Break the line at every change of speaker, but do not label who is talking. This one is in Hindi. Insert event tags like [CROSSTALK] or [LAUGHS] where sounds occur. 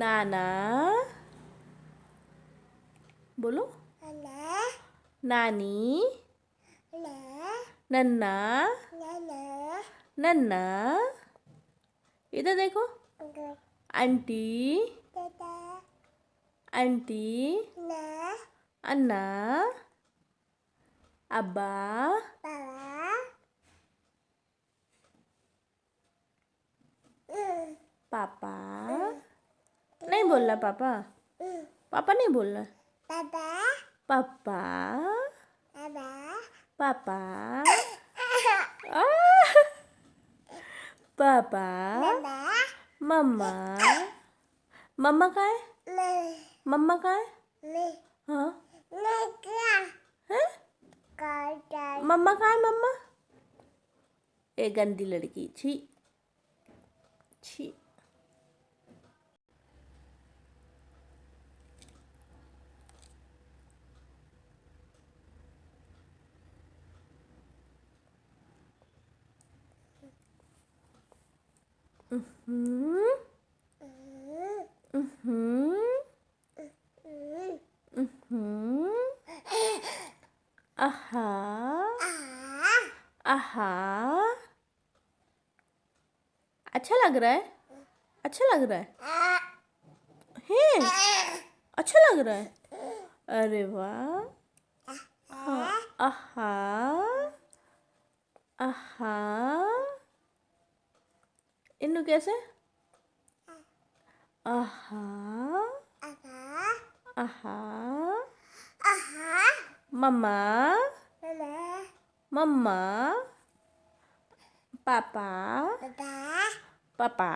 नाना बोलो नानी नन्ना नन्ना इधर देखो आंटी आंटी अन्ना अब्बा पापा नहीं बोलना पापा पापा नहीं बोलना पापा? पापा? पापा? पापा? [LAUGHS] मम्मा? मम्मा? का है मम्मा का है हाँ? मम्मा का है? मम्मा? ए गंदी लड़की. छी. छी. Mm-hmm. अच्छा लग रहा है अच्छा लग रहा है हैं अच्छा लग रहा है अरे वाह आहा आहा इन्नु कैसे आहा आहा मम्मा मम्मा पापा पापा